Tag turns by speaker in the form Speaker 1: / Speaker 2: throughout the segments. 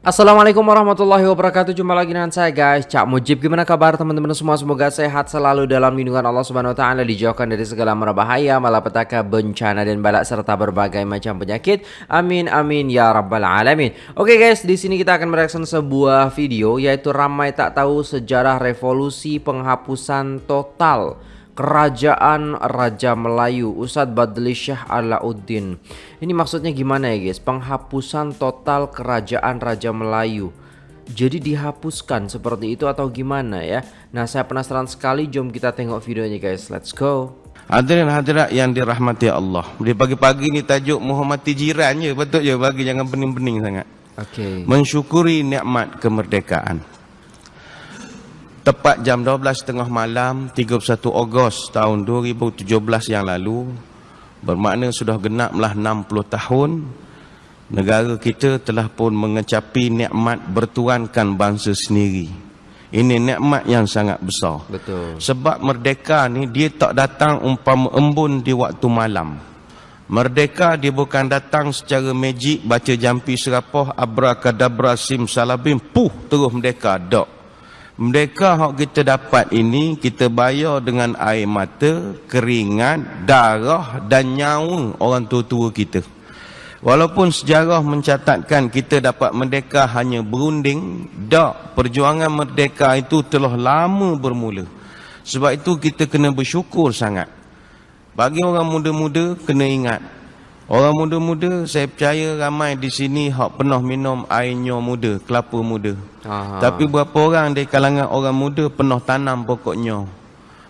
Speaker 1: Assalamualaikum warahmatullahi wabarakatuh. Jumpa lagi dengan saya guys. Cak Mujib Gimana kabar teman-teman? Semua Semoga sehat selalu dalam lindungan Allah Subhanahu Taala Dijauhkan dari segala merbahaya Malapetaka, bencana dan balak Serta berbagai macam penyakit. Amin amin ya rabbal alamin. Oke guys di sini kita akan mereaction sebuah video Yaitu ramai tak tahu sejarah revolusi penghapusan total Kerajaan Raja Melayu Ustadz Badli Syah Alauddin. Ini maksudnya gimana ya guys? Penghapusan total kerajaan Raja Melayu. Jadi dihapuskan seperti itu atau gimana ya? Nah saya penasaran sekali. Jom kita tengok videonya guys. Let's go.
Speaker 2: Hadirin hadirat yang dirahmati Allah. Di pagi-pagi ni tajuk menghormati jiran je Betul je bagi jangan pening-pening sangat.
Speaker 1: Okay.
Speaker 2: Mensyukuri nikmat kemerdekaan Tepat jam 12 tengah malam 31 Ogos tahun 2017 yang lalu Bermakna sudah genaplah 60 tahun Negara kita telah pun mengecapi nikmat bertuankan bangsa sendiri. Ini nikmat yang sangat besar.
Speaker 1: Betul.
Speaker 2: Sebab merdeka ni dia tak datang umpama embun di waktu malam. Merdeka dia bukan datang secara magic Baca jampi serapah Abrakadabra sim salabim Puh terus merdeka Dok mereka yang kita dapat ini kita bayar dengan air mata, keringat, darah dan nyawa orang tua-tua kita. Walaupun sejarah mencatatkan kita dapat merdeka hanya berunding, tak perjuangan merdeka itu telah lama bermula. Sebab itu kita kena bersyukur sangat. Bagi orang muda-muda kena ingat Orang muda-muda saya percaya ramai di sini hak pernah minum air nyo muda, kelapa muda. Aha. Tapi berapa orang dari kalangan orang muda pernah tanam pokok nyo?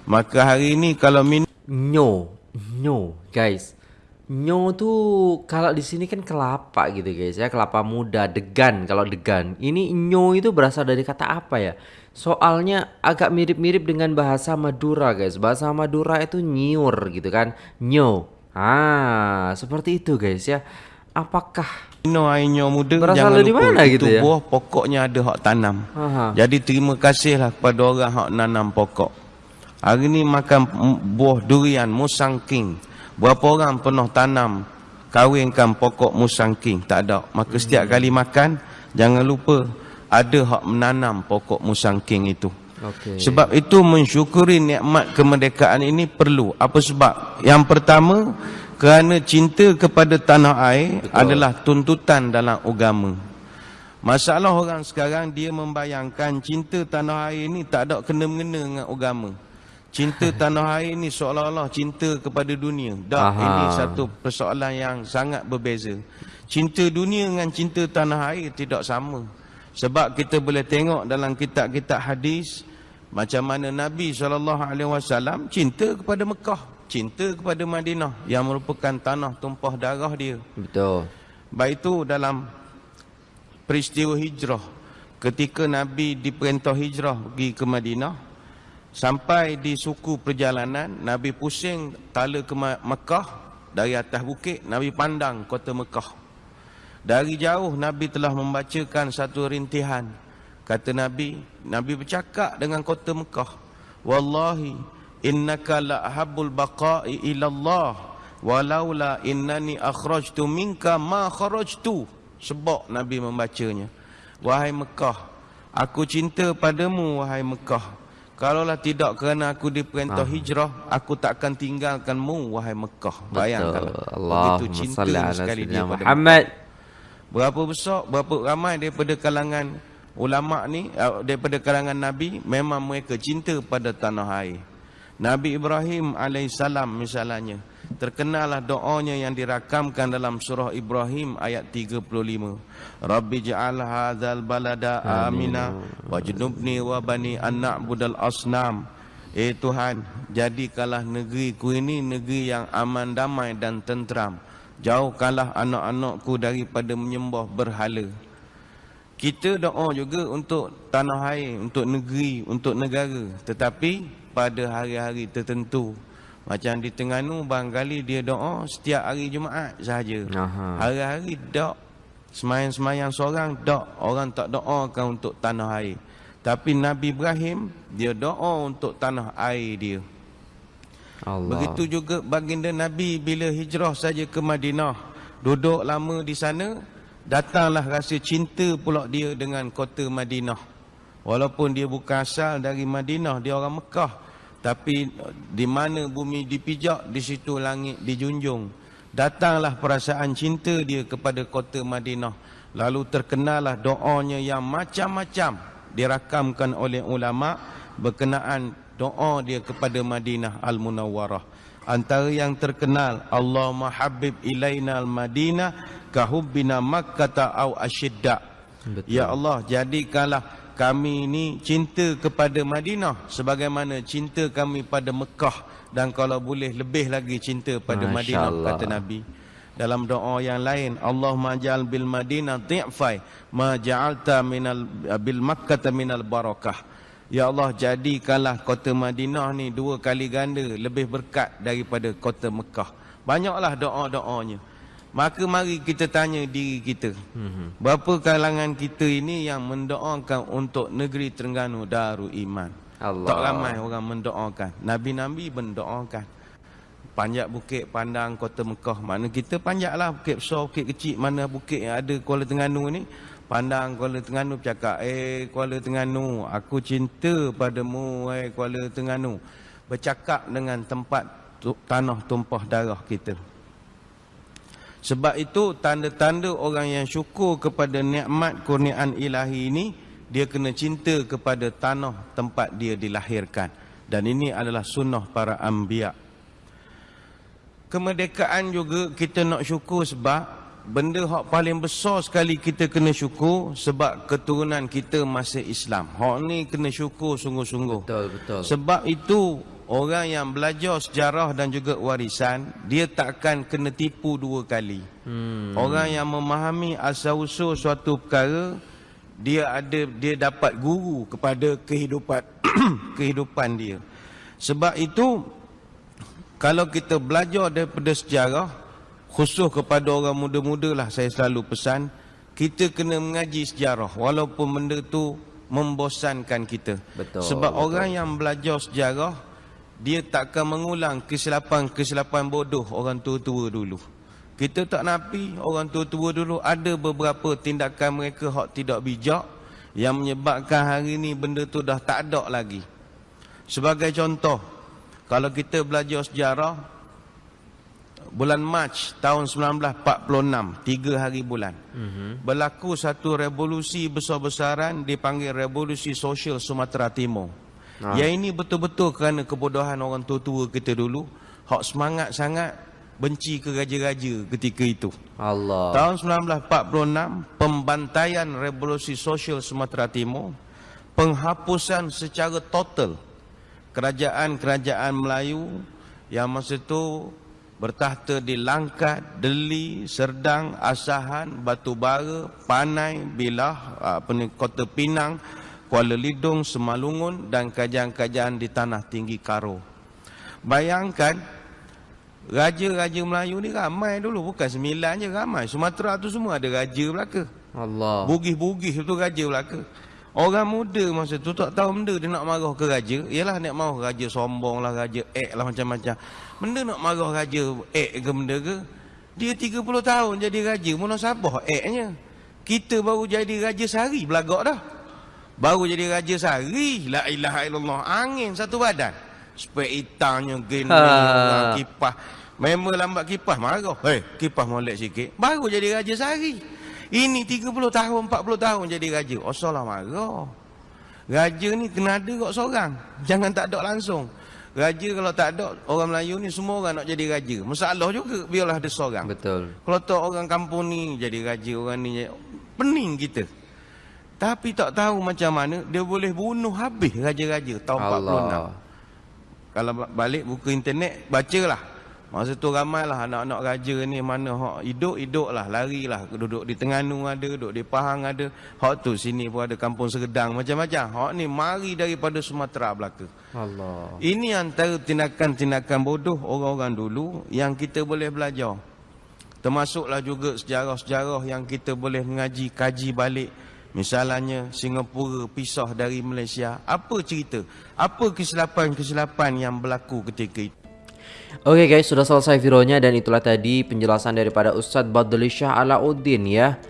Speaker 2: Maka hari ini kalau minum
Speaker 1: nyo, nyo guys. Nyo tu kalau di sini kan kelapa gitu guys ya, kelapa muda, degan kalau degan. Ini nyo itu berasal dari kata apa ya? Soalnya agak mirip-mirip dengan bahasa Madura guys. Bahasa Madura itu nyiur gitu kan. Nyo. Ah, seperti itu guys ya. Apakah
Speaker 2: Ino ainyo muda
Speaker 1: berasal dari mana gitu ya?
Speaker 2: buah pokoknya ada hak tanam. Aha. Jadi terima kasihlah kepada orang hak nanam pokok. Hari ni makan buah durian musang king. Berapa orang pernah tanam kawinkan pokok musang king? Tak ada. Maka hmm. setiap kali makan jangan lupa ada hak menanam pokok musang king itu. Okay. Sebab itu mensyukuri nikmat kemerdekaan ini perlu. Apa sebab? Yang pertama, kerana cinta kepada tanah air Betul. adalah tuntutan dalam agama. Masalah orang sekarang dia membayangkan cinta tanah air ini tak ada kena-mengena dengan agama. Cinta tanah air ini seolah-olah cinta kepada dunia. Tak, ini satu persoalan yang sangat berbeza. Cinta dunia dengan cinta tanah air tidak sama. Sebab kita boleh tengok dalam kitab-kitab hadis macam mana Nabi SAW cinta kepada Mekah, cinta kepada Madinah yang merupakan tanah tumpah darah dia.
Speaker 1: Betul.
Speaker 2: Baik itu dalam peristiwa hijrah ketika Nabi diperintah hijrah pergi ke Madinah sampai di suku perjalanan Nabi pusing tala ke Mekah dari atas bukit Nabi pandang kota Mekah. Dari jauh Nabi telah membacakan satu rintihan Kata Nabi, Nabi bercakap dengan kota Mekah. Wallahi, innaka la ahabul baqa'i ilallah. Walaula innani akhrajtu minka ma kharajtu. Sebab Nabi membacanya. Wahai Mekah, aku cinta padamu wahai Mekah. Kalaulah tidak kerana aku diperintah ah. hijrah, aku tak akan tinggalkanmu wahai Mekah. Bayangkanlah.
Speaker 1: Begitu cinta sekali dia pada Muhammad.
Speaker 2: Berapa besar, berapa ramai daripada kalangan ulama ni uh, daripada kalangan nabi memang mereka cinta pada tanah air. Nabi Ibrahim alaihissalam misalnya terkenallah doanya yang dirakamkan dalam surah Ibrahim ayat 35 Rabbi ja'al hadzal balada amina wajnubni wa bani an na'budal asnam. Eh Tuhan, jadikanlah negeriku ini negeri yang aman damai dan tentram. Jauhkanlah anak-anakku daripada menyembah berhala kita doa juga untuk tanah air, untuk negeri, untuk negara. Tetapi pada hari-hari tertentu. Macam di Tengganu, barangkali dia doa setiap hari Jumaat sahaja. Hari-hari tak. Semayang-semayang seorang tak. Orang tak doakan untuk tanah air. Tapi Nabi Ibrahim, dia doa untuk tanah air dia. Allah. Begitu juga baginda Nabi bila hijrah saja ke Madinah. Duduk lama di sana, Datanglah rasa cinta pula dia dengan kota Madinah. Walaupun dia bukan asal dari Madinah, dia orang Mekah. Tapi di mana bumi dipijak, di situ langit dijunjung. Datanglah perasaan cinta dia kepada kota Madinah. Lalu terkenalah doanya yang macam-macam dirakamkan oleh ulama berkenaan doa dia kepada Madinah Al-Munawwarah. Antara yang terkenal, Allahumma habib ilaina al-Madinah kahubbina Makkah au asyidda. Ya Allah, jadikanlah kami ini cinta kepada Madinah sebagaimana cinta kami pada Mekah. Dan kalau boleh lebih lagi cinta pada Masya Madinah Allah. kata Nabi. Dalam doa yang lain Allah majal bil Madinah ti'fai ma ja'alta minal bil Makkah minal barakah. Ya Allah jadikanlah kota Madinah ni dua kali ganda lebih berkat daripada kota Mekah. Banyaklah doa-doanya Maka mari kita tanya diri kita. Mhm. Berapa kalangan kita ini yang mendoakan untuk negeri Terengganu Darul Iman? Allah. Tak ramai orang mendoakan. Nabi-nabi mendoakan. Panjat bukit pandang kota Mekah. Mana kita panjatlah bukit besar, bukit kecil. Mana bukit yang ada Kuala Terengganu ni. Pandang Kuala Terengganu bercakap, eh Kuala Terengganu, aku cinta padamu, eh Kuala Terengganu. Bercakap dengan tempat tanah tumpah darah kita. Sebab itu tanda-tanda orang yang syukur kepada nikmat kurniaan ilahi ini dia kena cinta kepada tanah tempat dia dilahirkan dan ini adalah sunnah para anbiya. Kemerdekaan juga kita nak syukur sebab benda hak paling besar sekali kita kena syukur sebab keturunan kita masih Islam. Hak ni kena syukur sungguh-sungguh.
Speaker 1: Betul betul.
Speaker 2: Sebab itu orang yang belajar sejarah dan juga warisan dia takkan kena tipu dua kali hmm. orang yang memahami asal usul suatu perkara dia ada dia dapat guru kepada kehidupan kehidupan dia sebab itu kalau kita belajar daripada sejarah khusus kepada orang muda-muda lah saya selalu pesan kita kena mengaji sejarah walaupun benda tu membosankan kita betul, sebab betul. orang yang belajar sejarah dia takkan mengulang kesilapan-kesilapan bodoh orang tua-tua dulu. Kita tak napi orang tua-tua dulu ada beberapa tindakan mereka hak tidak bijak yang menyebabkan hari ini benda tu dah tak ada lagi. Sebagai contoh, kalau kita belajar sejarah bulan Mac tahun 1946, tiga hari bulan. Mm-hmm. Berlaku satu revolusi besar-besaran dipanggil Revolusi Sosial Sumatera Timur. Ha. Yang ini betul-betul kerana kebodohan orang tua-tua kita dulu. Hak semangat sangat benci ke raja-raja ketika itu. Allah. Tahun 1946, pembantaian revolusi sosial Sumatera Timur. Penghapusan secara total kerajaan-kerajaan Melayu yang masa itu bertahta di Langkat, Deli, Serdang, Asahan, Batu Bara, Panai, Bilah, ni, Kota Pinang, Kuala Lidung, Semalungun dan kajian-kajian di Tanah Tinggi Karo. Bayangkan, raja-raja Melayu ni ramai dulu. Bukan sembilan je ramai. Sumatera tu semua ada raja belaka. Allah. Bugih-bugih tu raja belaka. Orang muda masa tu tak tahu benda dia nak marah ke raja. Ialah nak marah raja sombong lah, raja ek lah macam-macam. Benda nak marah raja ek ke benda ke. Dia 30 tahun jadi raja. Mana sabah eknya. Kita baru jadi raja sehari belagak dah. Baru jadi raja sehari. La ilaha illallah. Angin satu badan. Spek hitamnya gini. Ha. Kipas. Memang lambat kipas. Marah. Hei, kipas molek sikit. Baru jadi raja sehari. Ini 30 tahun, 40 tahun jadi raja. Oh, salah marah. Raja ni kena ada kok seorang. Jangan tak ada langsung. Raja kalau tak ada, orang Melayu ni semua orang nak jadi raja. Masalah juga, biarlah ada seorang. Betul. Kalau tak orang kampung ni jadi raja, orang ni pening kita. Tapi tak tahu macam mana dia boleh bunuh habis raja-raja tahun Allah. 46. Kalau balik buku internet, bacalah. Masa tu ramailah anak-anak raja ni mana hak hidup-hidup lah, larilah. Duduk di Tengganu ada, duduk di Pahang ada. Hak tu sini pun ada kampung Segedang macam-macam. Hak ni mari daripada Sumatera belaka. Allah. Ini antara tindakan-tindakan bodoh orang-orang dulu yang kita boleh belajar. Termasuklah juga sejarah-sejarah yang kita boleh mengaji, kaji balik. Misalnya Singapura pisah dari Malaysia Apa cerita? Apa kesilapan-kesilapan yang berlaku ketika itu?
Speaker 1: Oke okay guys, sudah selesai videonya dan itulah tadi penjelasan daripada Ustadz Badli Shah Alauddin ya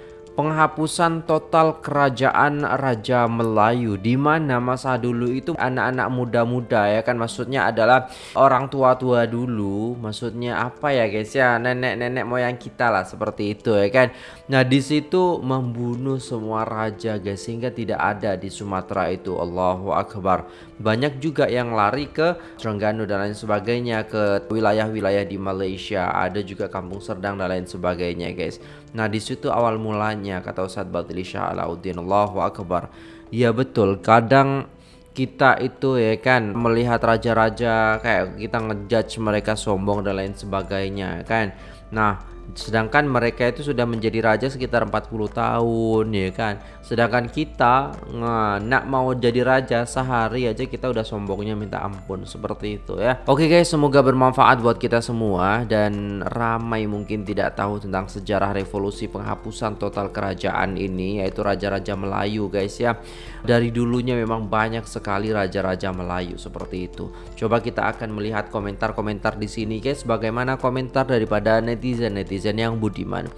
Speaker 1: penghapusan total kerajaan Raja Melayu. Di mana masa dulu itu anak-anak muda-muda ya kan? Maksudnya adalah orang tua-tua dulu. Maksudnya apa ya guys? Ya nenek-nenek moyang kita lah seperti itu ya kan? Nah di situ membunuh semua raja guys sehingga tidak ada di Sumatera itu. Allahu Akbar. Banyak juga yang lari ke Terengganu dan lain sebagainya ke wilayah-wilayah di Malaysia. Ada juga Kampung Serdang dan lain sebagainya guys. Nah di situ awal mulanya kata Ustaz Batili Shah Alauddin. Allahu Akbar. Ya betul. Kadang kita itu ya kan melihat raja-raja kayak kita ngejudge mereka sombong dan lain sebagainya kan? Nah sedangkan mereka itu sudah menjadi raja sekitar 40 tahun ya kan? Sedangkan kita nah, nak mau jadi raja sehari aja kita udah sombongnya minta ampun seperti itu ya. Oke guys semoga bermanfaat buat kita semua dan ramai mungkin tidak tahu tentang sejarah revolusi penghapusan total kerajaan ini yaitu raja-raja Melayu guys ya. Dari dulunya memang banyak sekali raja-raja Melayu seperti itu. Coba kita akan melihat komentar-komentar di sini guys bagaimana komentar daripada netizen-netizen netizen yang budiman.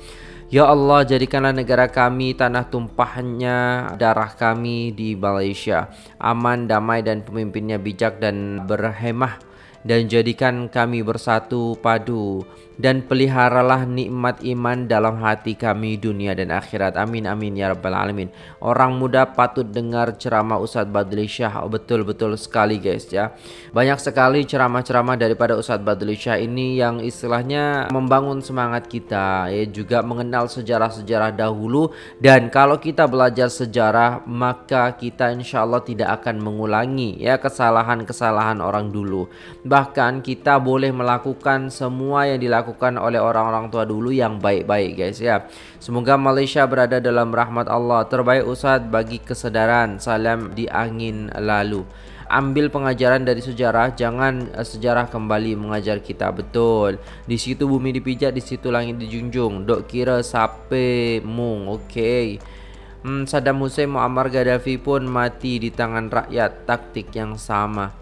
Speaker 1: Ya Allah jadikanlah negara kami tanah tumpahnya darah kami di Malaysia. Aman damai dan pemimpinnya bijak dan berhemah. Dan jadikan kami bersatu padu dan peliharalah nikmat iman dalam hati kami dunia dan akhirat. Amin amin ya rabbal alamin. Orang muda patut dengar ceramah Ustaz Badli Syah oh, betul-betul sekali guys ya. Banyak sekali ceramah-ceramah daripada Ustaz Badli Syah ini yang istilahnya membangun semangat kita ya juga mengenal sejarah-sejarah dahulu. Dan kalau kita belajar sejarah maka kita insya Allah tidak akan mengulangi ya kesalahan-kesalahan orang dulu. Bahkan kita boleh melakukan semua yang dilakukan oleh orang-orang tua dulu yang baik-baik guys ya. Semoga Malaysia berada dalam rahmat Allah. Terbaik Ustadz bagi kesedaran salam di angin lalu. Ambil pengajaran dari sejarah jangan uh, sejarah kembali mengajar kita. Betul. Di situ bumi dipijak di situ langit dijunjung. Dok kira sape mung? Okey. Hmm, Saddam Hussein Muammar Gaddafi pun mati di tangan rakyat. Taktik yang sama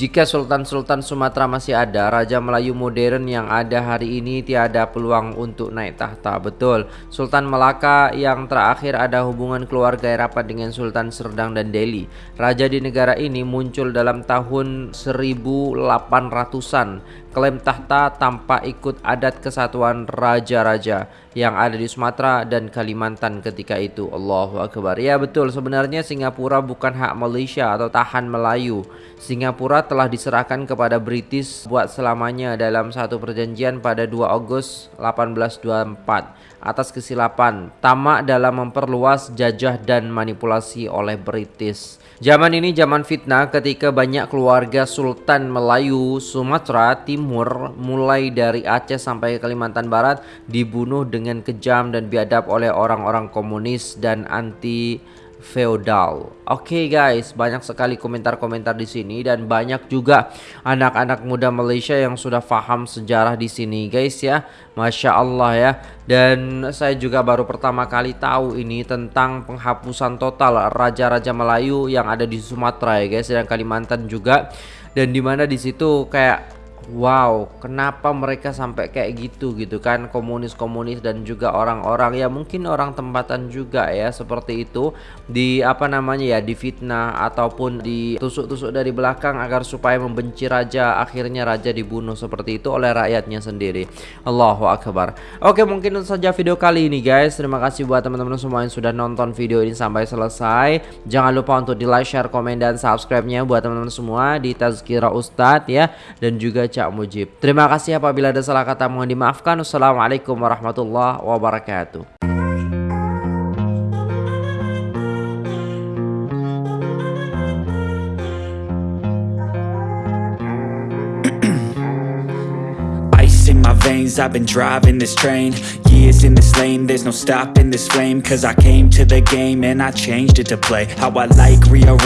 Speaker 1: jika Sultan-Sultan Sumatera masih ada, Raja Melayu modern yang ada hari ini tiada peluang untuk naik tahta. Betul, Sultan Melaka yang terakhir ada hubungan keluarga rapat dengan Sultan Serdang dan Delhi. Raja di negara ini muncul dalam tahun 1800-an klaim tahta tanpa ikut adat kesatuan raja-raja yang ada di Sumatera dan Kalimantan ketika itu. Allahu Akbar. Ya betul, sebenarnya Singapura bukan hak Malaysia atau tahan Melayu. Singapura telah diserahkan kepada British buat selamanya dalam satu perjanjian pada 2 Agustus 1824 atas kesilapan tamak dalam memperluas jajah dan manipulasi oleh British. Zaman ini zaman fitnah ketika banyak keluarga Sultan Melayu Sumatera Timur mulai dari Aceh sampai Kalimantan Barat dibunuh dengan kejam dan biadab oleh orang-orang komunis dan anti feodal. Oke okay guys, banyak sekali komentar-komentar di sini dan banyak juga anak-anak muda Malaysia yang sudah paham sejarah di sini guys ya. Masya Allah ya. Dan saya juga baru pertama kali tahu ini tentang penghapusan total raja-raja Melayu yang ada di Sumatera ya guys dan Kalimantan juga. Dan di mana di situ kayak Wow, kenapa mereka sampai kayak gitu gitu kan komunis-komunis dan juga orang-orang ya mungkin orang tempatan juga ya seperti itu di apa namanya ya difitnah ataupun ditusuk-tusuk dari belakang agar supaya membenci raja akhirnya raja dibunuh seperti itu oleh rakyatnya sendiri. Allahu akbar. Oke, mungkin itu saja video kali ini guys. Terima kasih buat teman-teman semua yang sudah nonton video ini sampai selesai. Jangan lupa untuk di like, share, komen dan subscribe-nya buat teman-teman semua di Tazkira Ustadz ya dan juga Cak Mujib. Terima kasih apabila ada salah kata mohon dimaafkan. Wassalamualaikum warahmatullahi wabarakatuh.
Speaker 3: I've been driving this train Years in this lane There's no stopping this flame Cause I came to the game And I changed it to play How I like rearrange